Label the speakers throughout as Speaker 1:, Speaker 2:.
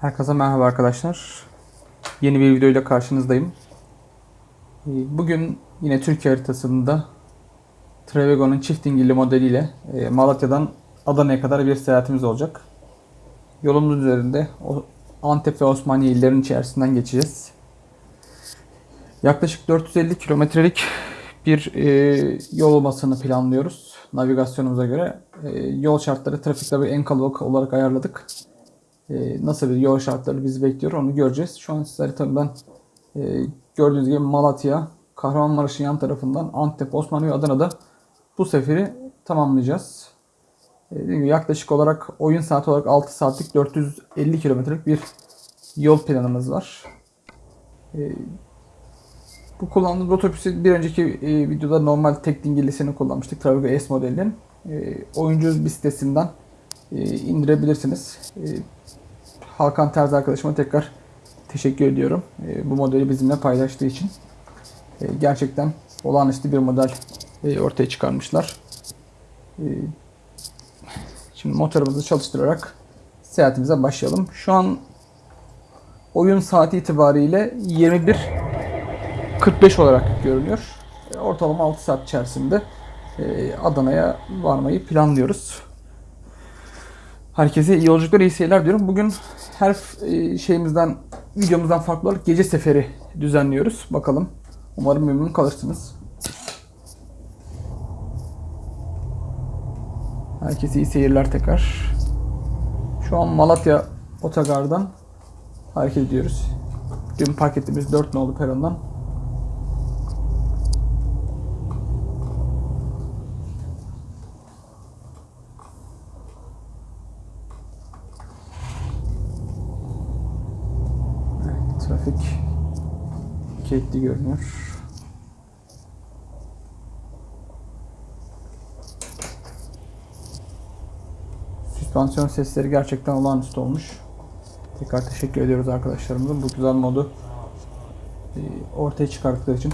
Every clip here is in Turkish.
Speaker 1: Herkese merhaba arkadaşlar. Yeni bir videoyla karşınızdayım. Ee, Bugün yine Türkiye haritasında Trevego'nun çift dingilli modeliyle e, Malatya'dan Adana'ya kadar bir seyahatimiz olacak. Yolumuz üzerinde Antep ve Osmaniye illerinin içerisinden geçeceğiz. Yaklaşık 450 kilometrelik bir e, yol olmasını planlıyoruz. Navigasyonumuza göre E, yol şartları trafikte en kalabalık olarak ayarladık. E, nasıl bir yol şartları bizi bekliyor onu göreceğiz. Şu an size haritamdan e, gördüğünüz gibi Malatya, Kahramanmaraş'ın yan tarafından Antep, Osmaniye ve Adana'da bu seferi tamamlayacağız. E, yaklaşık olarak oyun saati olarak 6 saatlik 450 kilometrelik bir yol planımız var. E, bu kullandığımız otobüsü bir önceki e, videoda normal tek dingillisini kullanmıştık. Travigo S modelinin. E, oyuncu bir sitesinden indirebilirsiniz. E, Hakan Terzi arkadaşıma tekrar teşekkür ediyorum. E, bu modeli bizimle paylaştığı için. Gerçekten olağanüstü bir model e, ortaya çıkarmışlar. Şimdi motorumuzu çalıştırarak seyahatimize başlayalım. Şu an oyun saati itibariyle 21.45 olarak görünüyor. Ortalama 6 saat içerisinde e, Adana'ya varmayı planlıyoruz. Herkese iyi yolculuklar, iyi seyirler diyorum. Bugün her e, şeyimizden, videomuzdan farklı olarak gece seferi düzenliyoruz. Bakalım. Umarım memnun kalırsınız. Herkese iyi seyirler tekrar. Şu an Malatya Otogar'dan hareket ediyoruz. Dün park ettiğimiz 4 nolu perondan Evet, trafik kilitli görünüyor. Süspansiyon sesleri gerçekten olağanüstü olmuş. Tekrar teşekkür ediyoruz arkadaşlarımıza bu güzel modu e, ortaya çıkarttıkları için.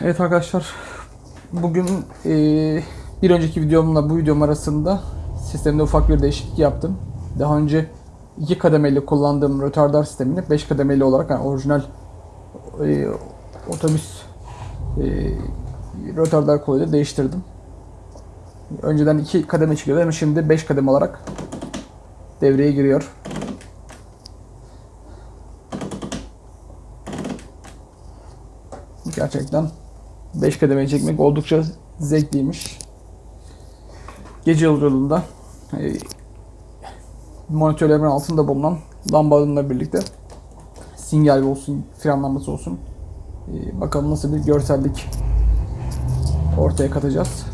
Speaker 1: Evet arkadaşlar bugün e, bir önceki videomla bu videom arasında sistemde ufak bir değişiklik yaptım. Daha önce iki kademeli kullandığım rötardar sistemini 5 kademeli olarak yani orijinal e, otobüs e, rötardar koluyla değiştirdim. Önceden iki kademe çıkıyordu ama şimdi 5 kademe olarak devreye giriyor. Gerçekten 5 kademe çekmek oldukça zevkliymiş. Gece yolculuğunda e, monitörlerimin altında bulunan lambalarla birlikte sinyal olsun, fren lambası olsun. E, bakalım nasıl bir görsellik ortaya katacağız.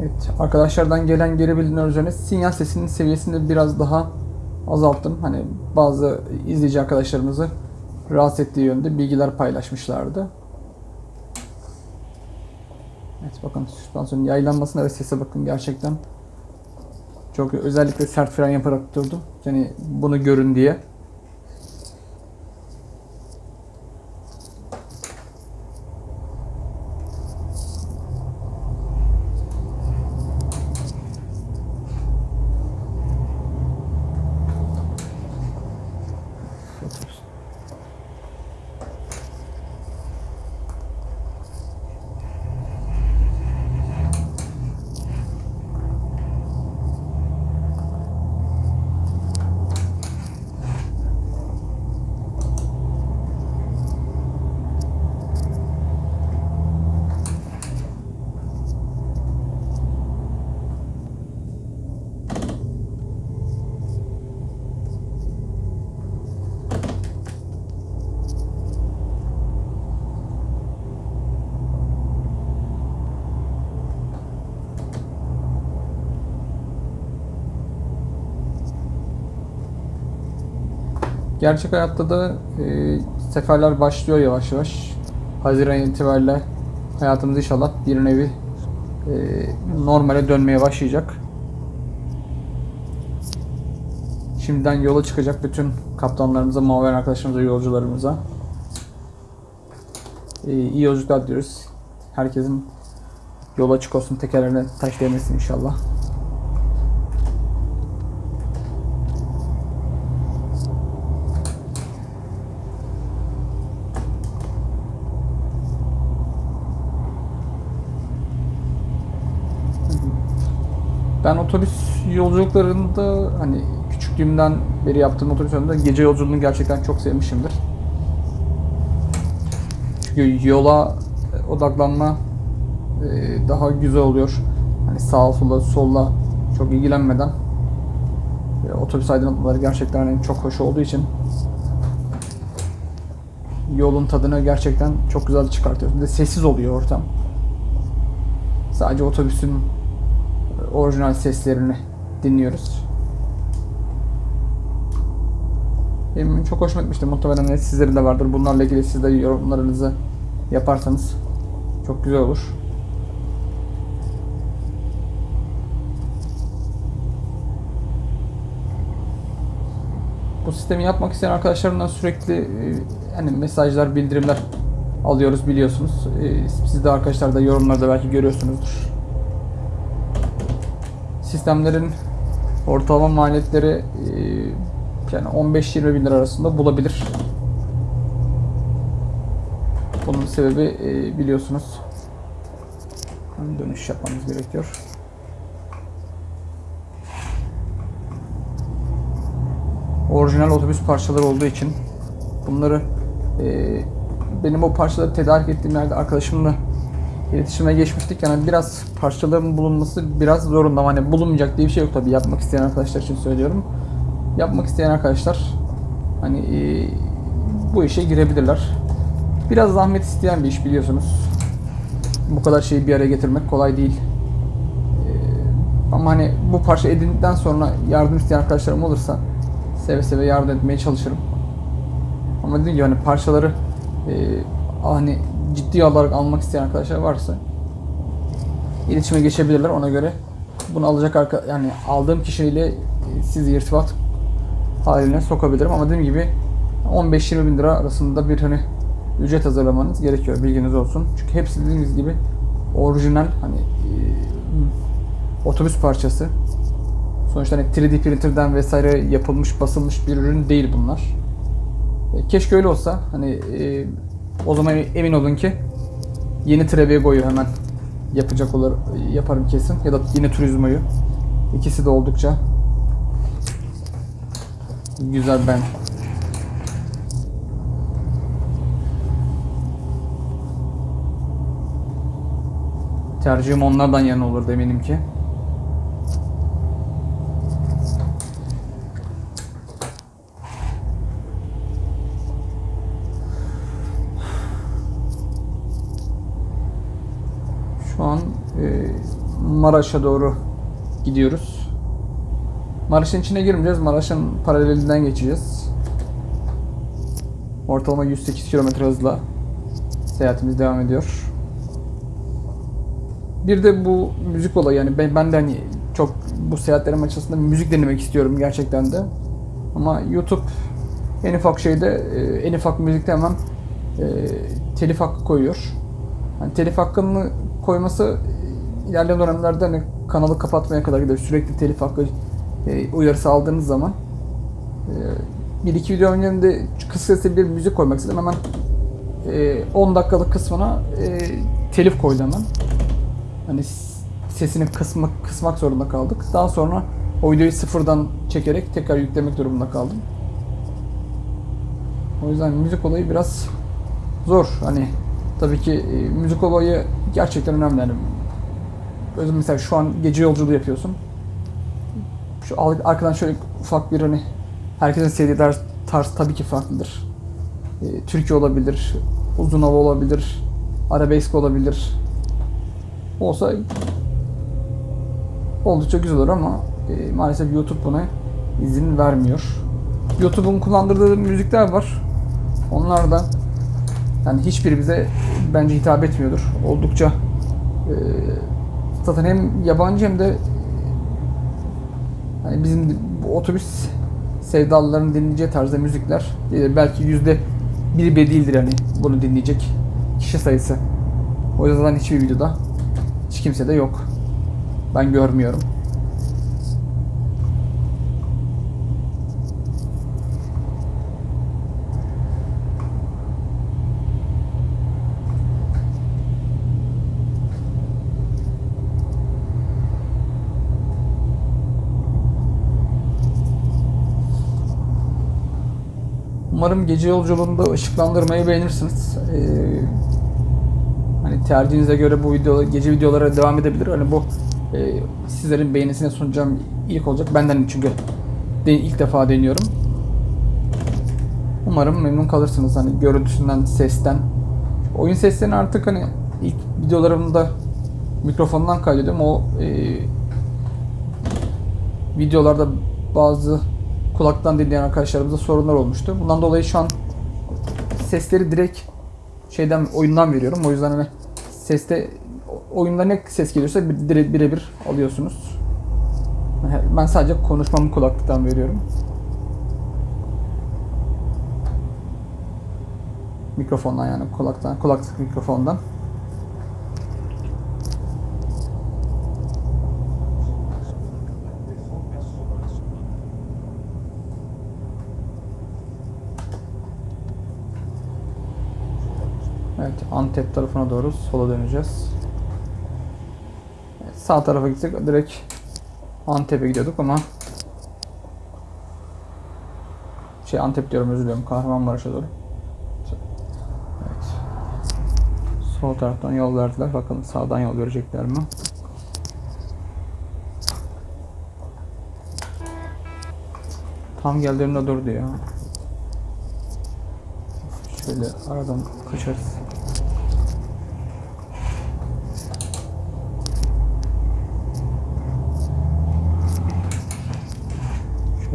Speaker 1: Evet, arkadaşlardan gelen geri bildirimler üzerine sinyal sesinin seviyesini biraz daha azalttım. Hani bazı izleyici arkadaşlarımızı rahatsız ettiği yönde bilgiler paylaşmışlardı. Evet bakın süspansiyonun yaylanmasına ve sese bakın gerçekten çok özellikle sert fren yaparak durdum. Yani bunu görün diye. Gerçek hayatta da e, seferler başlıyor yavaş yavaş. Haziran itibariyle hayatımız inşallah bir nevi e, normale dönmeye başlayacak. Şimdiden yola çıkacak bütün kaptanlarımıza, maven arkadaşlarımıza, yolcularımıza e, iyi yolculuklar diyoruz. Herkesin yol açık olsun, tekerlerine taş değmesin inşallah. Ben otobüs yolculuklarında hani küçüklüğümden beri yaptığım otobüs yolunda gece yolculuğunu gerçekten çok sevmişimdir. Çünkü yola odaklanma e, daha güzel oluyor. Hani sağa sola solla çok ilgilenmeden e, otobüs aydınlatmaları gerçekten hani çok hoş olduğu için yolun tadını gerçekten çok güzel çıkartıyor. Bir de sessiz oluyor ortam. Sadece otobüsün orijinal seslerini dinliyoruz. Benim çok hoşuma gitmişti. Muhtemelen sizlerin de vardır. Bunlarla ilgili siz de yorumlarınızı yaparsanız çok güzel olur. Bu sistemi yapmak isteyen arkadaşlarımdan sürekli hani mesajlar, bildirimler alıyoruz biliyorsunuz. E, Siz de arkadaşlar da yorumlarda belki görüyorsunuzdur sistemlerin ortalama maliyetleri e, yani 15-20 bin lira arasında bulabilir. Bunun sebebi e, biliyorsunuz dönüş yapmamız gerekiyor. Orijinal otobüs parçaları olduğu için bunları e, benim o parçaları tedarik ettiğim yerde arkadaşımla iletişime geçmiştik. Yani biraz parçaların bulunması biraz zorunda. Hani bulunmayacak diye bir şey yok tabii. Yapmak isteyen arkadaşlar için söylüyorum. Yapmak isteyen arkadaşlar hani e, bu işe girebilirler. Biraz zahmet isteyen bir iş biliyorsunuz. Bu kadar şeyi bir araya getirmek kolay değil. E, ama hani bu parça edindikten sonra yardım isteyen arkadaşlarım olursa seve seve yardım etmeye çalışırım. Ama dediğim gibi hani parçaları e, hani ciddi olarak almak isteyen arkadaşlar varsa iletişime geçebilirler ona göre. Bunu alacak arka yani aldığım kişiyle sizi irtibat haline sokabilirim ama dediğim gibi 15-20 bin lira arasında bir hani ücret hazırlamanız gerekiyor bilginiz olsun. Çünkü hepsi dediğimiz gibi orijinal hani e, otobüs parçası. Sonuçta hani 3D printer'den vesaire yapılmış basılmış bir ürün değil bunlar. E, keşke öyle olsa hani e, o zaman emin olun ki yeni Trebego'yu hemen yapacak olur yaparım kesin ya da yine Turismo'yu. İkisi de oldukça güzel ben. Tercihim onlardan yana olur eminim ki. Şu an e, Maraş'a doğru gidiyoruz. Maraş'ın içine girmeyeceğiz. Maraş'ın paralelinden geçeceğiz. Ortalama 108 km hızla seyahatimiz devam ediyor. Bir de bu müzik olayı yani ben, ben de hani çok bu seyahatlerim açısından müzik dinlemek istiyorum gerçekten de. Ama YouTube en ufak şeyde e, en ufak müzikte hemen e, telif hakkı koyuyor. Yani telif hakkını koyması ilerleyen dönemlerde hani kanalı kapatmaya kadar gider. Sürekli telif hakkı e, uyarısı aldığınız zaman e, bir iki video öncesinde kısa bir müzik koymak istedim. Hemen e, 10 dakikalık kısmına e, telif koydu hemen. Hani sesini kısmak, kısmak zorunda kaldık. Daha sonra o videoyu sıfırdan çekerek tekrar yüklemek durumunda kaldım. O yüzden müzik olayı biraz zor. Hani tabii ki e, müzik olayı gerçekten önemli. Yani mesela şu an gece yolculuğu yapıyorsun. Şu arkadan şöyle ufak bir hani herkesin sevdiği tarz, tarz tabii ki farklıdır. E, Türkiye olabilir, uzun hava olabilir, arabesk olabilir. Olsa oldukça güzel olur ama e, maalesef YouTube buna izin vermiyor. YouTube'un kullandırdığı müzikler var. Onlar da yani hiçbiri bize bence hitap etmiyordur. Oldukça e, zaten hem yabancı hem de hani bizim otobüs sevdalıların dinleyeceği tarzda müzikler e, belki yüzde bir bile değildir hani bunu dinleyecek kişi sayısı. O yüzden hiçbir videoda hiç kimse de yok. Ben görmüyorum. Umarım gece yolculuğunda ışıklandırmayı beğenirsiniz. Ee, hani tercihinize göre bu video gece videolara devam edebilir. Hani bu e, sizlerin beğenisine sunacağım ilk olacak. Benden çünkü de, ilk defa deniyorum. Umarım memnun kalırsınız hani görüntüsünden, sesten. Oyun seslerini artık hani ilk videolarımda mikrofondan kaydediyorum. O e, videolarda bazı kulaktan dinleyen arkadaşlarımıza sorunlar olmuştu. Bundan dolayı şu an sesleri direkt şeyden oyundan veriyorum. O yüzden hani seste oyunda ne ses geliyorsa birebir alıyorsunuz. Ben sadece konuşmamı kulaklıktan veriyorum. Mikrofondan yani kulaktan, kulaklık mikrofondan. Evet, Antep tarafına doğru sola döneceğiz. Evet, sağ tarafa gitsek direkt Antep'e gidiyorduk ama şey Antep diyorum özür diliyorum Kahramanmaraş'a doğru. Evet. Sol taraftan yol verdiler. Bakalım sağdan yol verecekler mi? Tam geldiğimde durdu ya. Şöyle aradan kaçarız.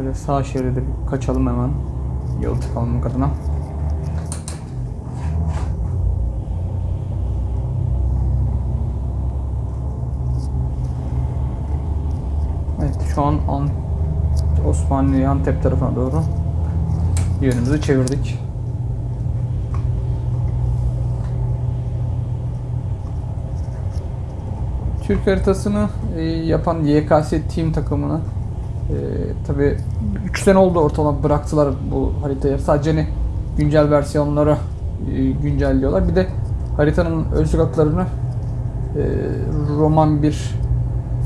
Speaker 1: Şöyle sağ şeride kaçalım hemen. Yol tıkanmamak adına. Evet şu an An Osmanlı Antep tarafına doğru yönümüzü çevirdik. Türk haritasını e, yapan YKS Team takımını e, tabi 3 sene oldu ortalama bıraktılar bu haritayı. Sadece hani güncel versiyonları e, güncelliyorlar. Bir de haritanın ön sokaklarını e, Roman bir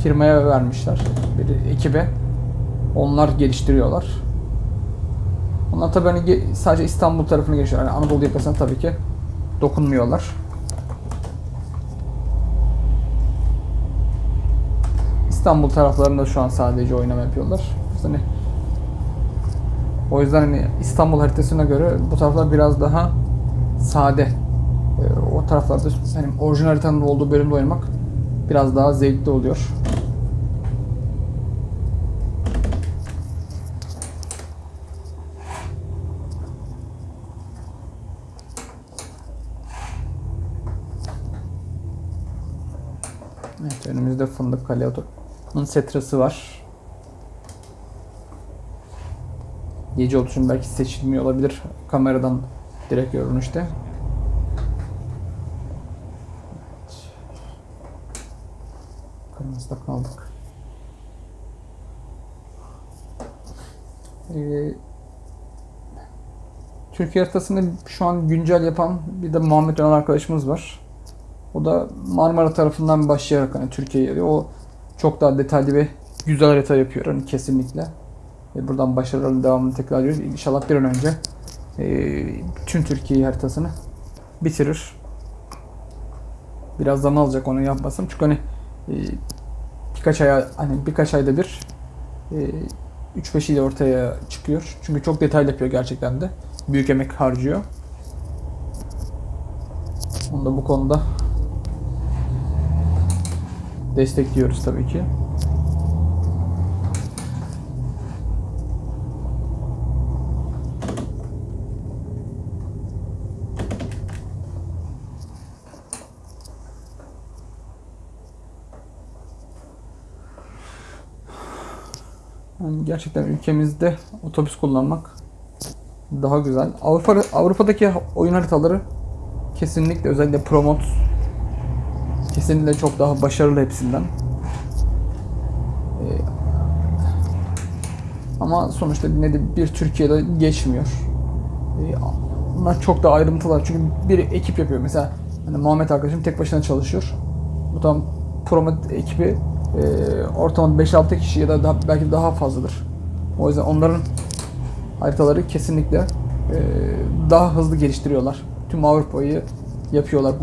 Speaker 1: firmaya vermişler. Bir ekibe. Onlar geliştiriyorlar. Onlar tabi hani sadece İstanbul tarafını geçiyorlar. Yani Anadolu yakasına tabii ki dokunmuyorlar. İstanbul taraflarında şu an sadece oynama yapıyorlar. Hani o yüzden hani İstanbul haritasına göre bu taraflar biraz daha sade. Ee, o taraflarda hani orijinal haritanın olduğu bölümde oynamak biraz daha zevkli oluyor. Evet önümüzde Fındık Kale Oto'nun setrası var. Gece olduğu için belki seçilmiyor olabilir kameradan direkt görünüşte. Evet. Kırmızıda kaldık. Ee, Türkiye haritasını şu an güncel yapan bir de Muhammed Önal arkadaşımız var. O da Marmara tarafından başlayarak hani Türkiye'ye geliyor. O çok daha detaylı ve güzel harita yapıyor hani kesinlikle. Ve buradan başarıların devamını tekrar ediyoruz. İnşallah bir an önce e, tüm Türkiye haritasını bitirir. Biraz zaman alacak onu yapmasam. Çünkü hani e, birkaç ay hani birkaç ayda bir e, 3-5 ile ortaya çıkıyor. Çünkü çok detaylı yapıyor gerçekten de. Büyük emek harcıyor. Onu da bu konuda destekliyoruz tabii ki. Yani gerçekten ülkemizde otobüs kullanmak daha güzel. Avrupa Avrupa'daki oyun haritaları kesinlikle özellikle Promot kesinlikle çok daha başarılı hepsinden. Ee, ama sonuçta ne de bir Türkiye'de geçmiyor. Ee, bunlar çok da ayrıntılar çünkü bir ekip yapıyor. Mesela hani Muhammed arkadaşım tek başına çalışıyor. Bu tam Promot ekibi e, ortalama 5-6 kişi ya da daha, belki daha fazladır. O yüzden onların haritaları kesinlikle e, daha hızlı geliştiriyorlar. Tüm Avrupa'yı yapıyorlar.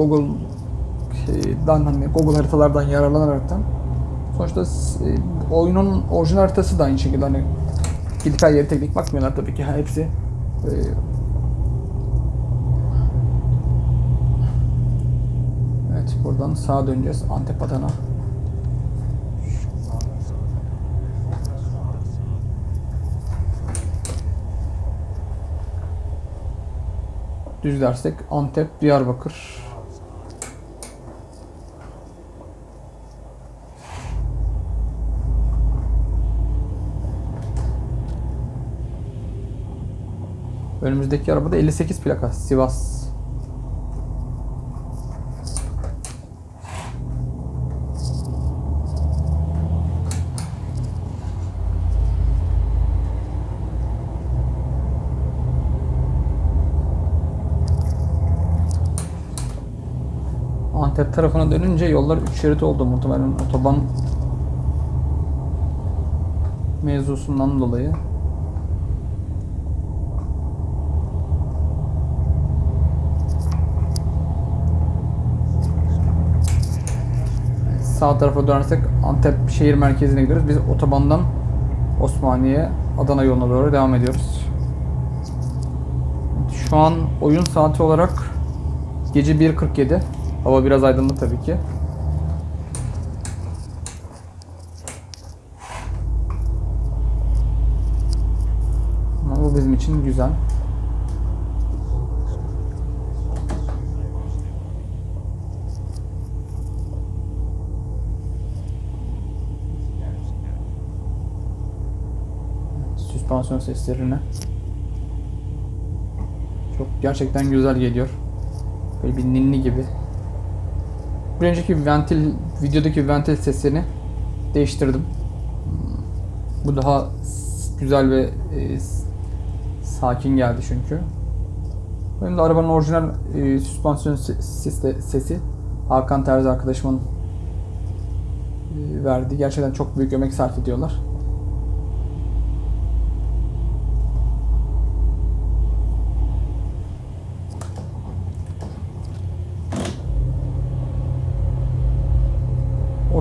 Speaker 1: Google'dan hani Google haritalardan yararlanaraktan. Sonuçta e, oyunun orijinal haritası da aynı şekilde hani gidip her yere teknik bakmıyorlar tabii ki. Hepsi e, Evet buradan sağa döneceğiz Antep Adana. Düz dersek Antep, Diyarbakır. Önümüzdeki arabada 58 plaka Sivas. Antep tarafına dönünce yollar 3 şerit oldu muhtemelen otoban mevzusundan dolayı. Sağ tarafa dönersek Antep şehir merkezine gidiyoruz. Biz otobandan Osmaniye, Adana yoluna doğru devam ediyoruz. Şu an oyun saati olarak gece 1.47. Hava biraz aydınlık tabii ki. Süspansiyon seslerine. Çok gerçekten güzel geliyor. Böyle bir ninni gibi. Bir önceki ventil, videodaki ventil sesini değiştirdim. Bu daha güzel ve e, sakin geldi çünkü. Benim de arabanın orijinal e, süspansiyon se- sesi, sesi Hakan Terzi arkadaşımın e, verdi. Gerçekten çok büyük emek sarf ediyorlar.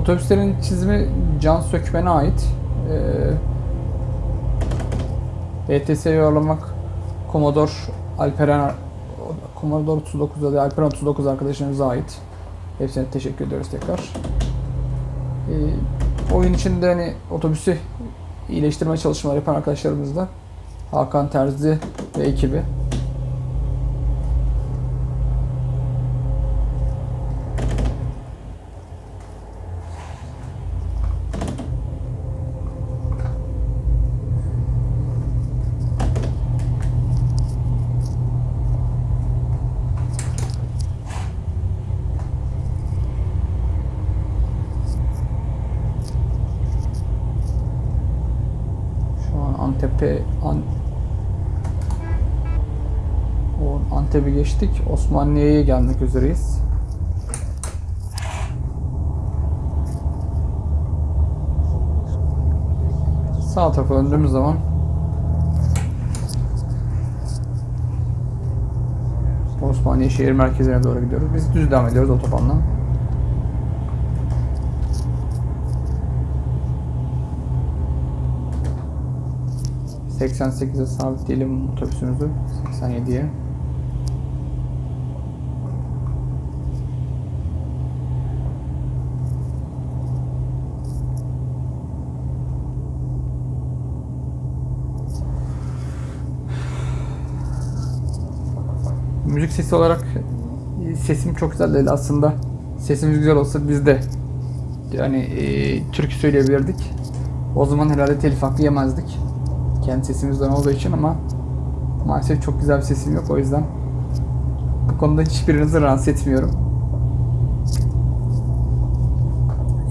Speaker 1: Otobüslerin çizimi Can Sökmen'e ait. Ee, ETS'ye yorulamak Commodore Alperen Commodore 39 ya da Alperen 39 arkadaşlarımıza ait. Hepsine teşekkür ediyoruz tekrar. Ee, oyun içinde hani otobüsü iyileştirme çalışmaları yapan arkadaşlarımız da Hakan Terzi ve ekibi. Şu an Antep'e An o Antep'i geçtik. Osmaniye'ye gelmek üzereyiz. Sağ tarafa döndüğümüz zaman Osmaniye şehir merkezine doğru gidiyoruz. Biz düz devam ediyoruz otobandan. ...88'e sabitleyelim otobüsümüzü. 87'ye. Müzik sesi olarak e, sesim çok güzel değil aslında. Sesimiz güzel olsa biz de yani e, türkü söyleyebilirdik. O zaman herhalde telif hakkı yemezdik. Kendi sesimizden olduğu için ama maalesef çok güzel bir sesim yok o yüzden bu konuda hiçbirinizi rahatsız etmiyorum.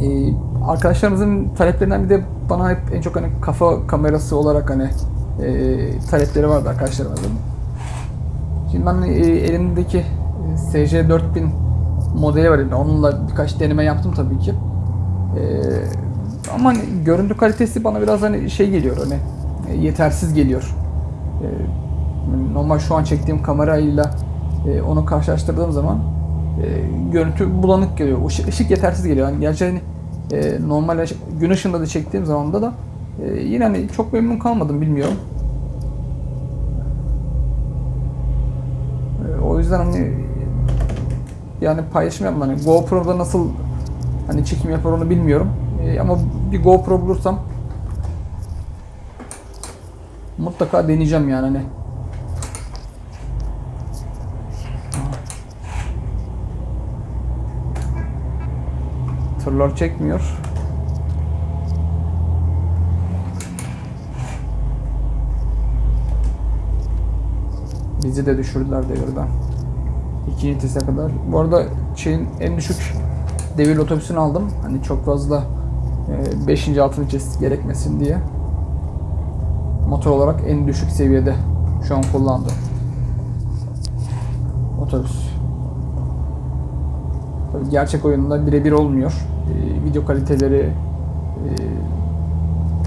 Speaker 1: Ee, arkadaşlarımızın taleplerinden bir de bana hep en çok hani kafa kamerası olarak hani e, talepleri vardı arkadaşlarımızın. Şimdi ben e, elimdeki e, SC4000 modeli var. Onunla birkaç deneme yaptım tabii ki. E, ama hani görüntü kalitesi bana biraz hani şey geliyor hani yetersiz geliyor. Normal şu an çektiğim kamerayla e, onu karşılaştırdığım zaman görüntü bulanık geliyor. Işık, yetersiz geliyor. Yani gerçi hani, normal ışık- gün ışığında da çektiğim zaman da yine hani çok memnun kalmadım bilmiyorum. E, o yüzden hani yani paylaşım yapmam. Hani GoPro'da nasıl hani çekim yapar onu bilmiyorum. E, ama bir GoPro bulursam mutlaka deneyeceğim yani hani. Tırlar çekmiyor. Bizi de düşürdüler devirden. İkinci kadar. Bu arada şeyin en düşük devir otobüsünü aldım. Hani çok fazla 5. 6. vites gerekmesin diye. Motor olarak en düşük seviyede şu an kullandım. Otobüs. Tabii gerçek oyunda birebir olmuyor. Ee, video kaliteleri e,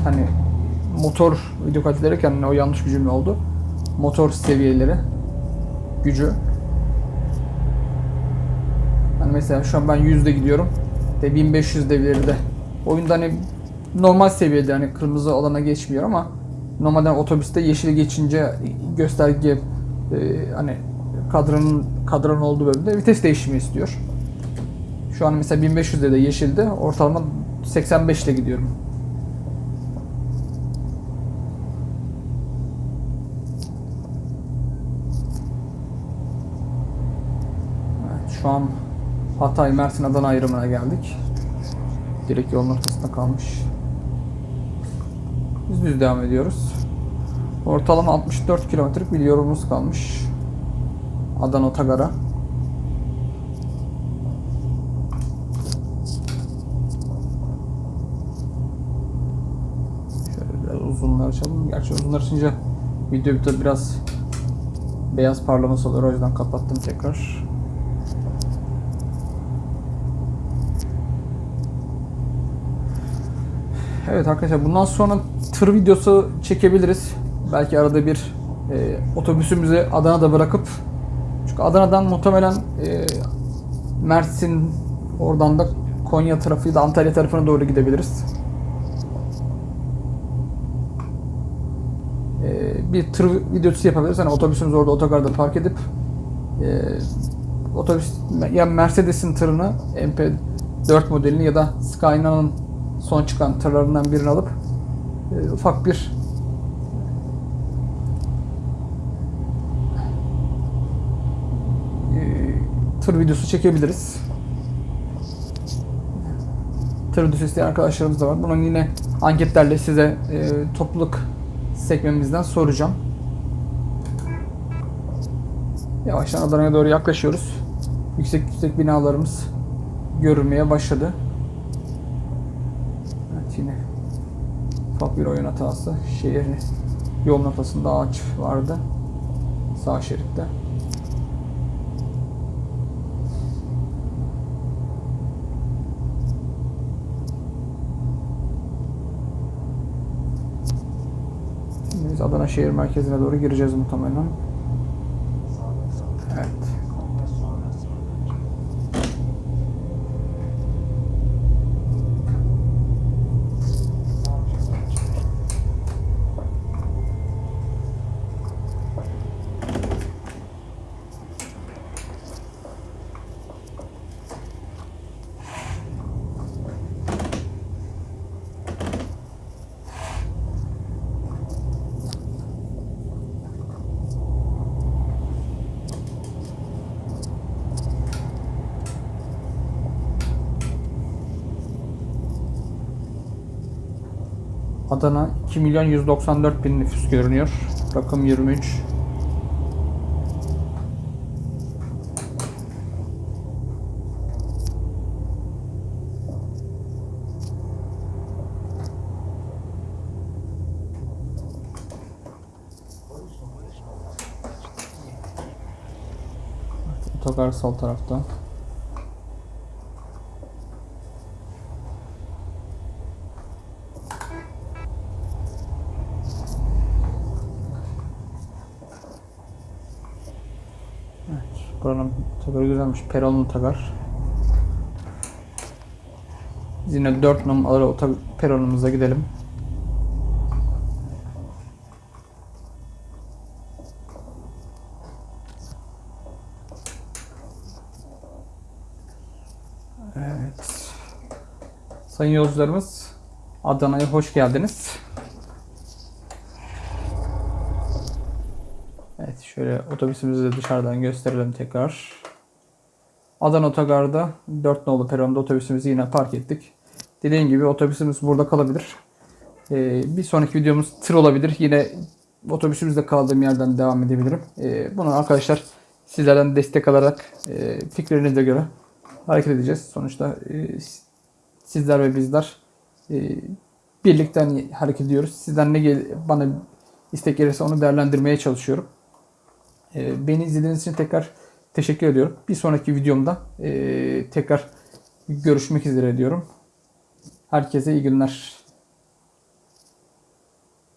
Speaker 1: hani motor video kaliteleri kendine o yanlış bir cümle oldu. Motor seviyeleri gücü mesela şu an ben 100'de gidiyorum. De 1500 devirde. Oyunda hani normal seviyede hani kırmızı alana geçmiyor ama normalde otobüste yeşil geçince gösterge e, hani kadranın kadranın olduğu bölümde vites değişimi istiyor. Şu an mesela 1500'de de yeşilde ortalama 85 ile gidiyorum. Evet, şu an Hatay Mersin Adana ayrımına geldik. Direkt yolun ortasında kalmış. Biz düz devam ediyoruz. Ortalama 64 kilometrelik bir yolumuz kalmış. Adana Otogar'a. Şöyle biraz uzunlar açalım. Gerçi uzunlar açınca video bir biraz beyaz parlaması oluyor. O yüzden kapattım tekrar. Evet arkadaşlar bundan sonra tır videosu çekebiliriz. Belki arada bir e, otobüsümüzü Adana'da bırakıp çünkü Adana'dan muhtemelen e, Mersin oradan da Konya tarafı da Antalya tarafına doğru gidebiliriz. E, bir tır videosu yapabiliriz. Hani otobüsümüzü orada otogarda park edip e, otobüs ya Mercedes'in tırını MP4 modelini ya da Skyline'ın son çıkan tırlarından birini alıp e, ufak bir e, tır videosu çekebiliriz. Tır videosu isteyen arkadaşlarımız da var. Bunun yine anketlerle size e, topluluk sekmemizden soracağım. Yavaştan Adana'ya doğru yaklaşıyoruz. Yüksek yüksek binalarımız görülmeye başladı. Evet yine bir oyun hatası. Şehrin yolun ortasında ağaç vardı. Sağ şeritte. Biz Adana şehir merkezine doğru gireceğiz muhtemelen. Adana 2 milyon 194 bin nüfus görünüyor. Rakım 23. Otogar sol tarafta. Evet, buranın Peronlu otogar. Biz yine 4 numaralı peronumuza gidelim. Evet. Sayın yolcularımız Adana'ya hoş geldiniz. Evet şöyle otobüsümüzü de dışarıdan gösterelim tekrar. Adana Otogar'da 4 nolu peronda otobüsümüzü yine park ettik. Dediğim gibi otobüsümüz burada kalabilir. Ee, bir sonraki videomuz tır olabilir. Yine otobüsümüzde kaldığım yerden devam edebilirim. Ee, bunu arkadaşlar sizlerden destek alarak e, fikirlerinize göre hareket edeceğiz. Sonuçta e, sizler ve bizler e, birlikte hani hareket ediyoruz. Sizden ne gel bana istek gelirse onu değerlendirmeye çalışıyorum. E, beni izlediğiniz için tekrar teşekkür ediyorum. Bir sonraki videomda e, tekrar görüşmek üzere diyorum. Herkese iyi günler.